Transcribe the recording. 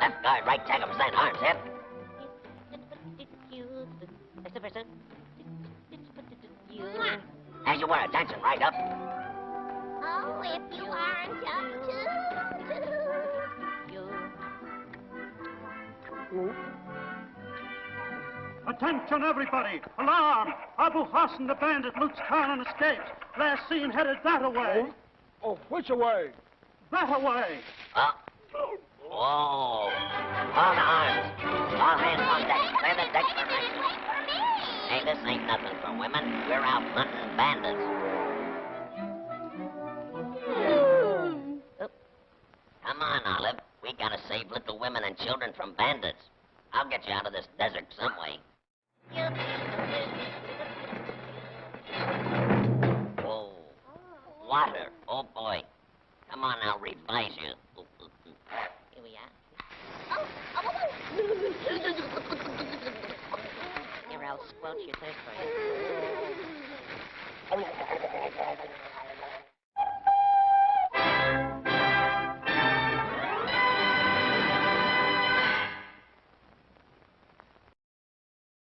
left guard, right tackle, stand arms, hip. As you were, attention, right up. Oh, if you aren't up to... Attention, everybody! Alarm! Abu Hassan, the bandit, loots town and escapes. Last seen headed that away. Oh, oh which away? That away. Uh, oh. Arms. All hands on deck. Clear the deck for action. Hey, this ain't nothing for women. We're out hunting bandits. Come on, Olive. We gotta save little women and children from bandits. I'll get you out of this desert some way. Whoa. Water. Oh, boy. Come on, I'll revise you. squelch your third for you.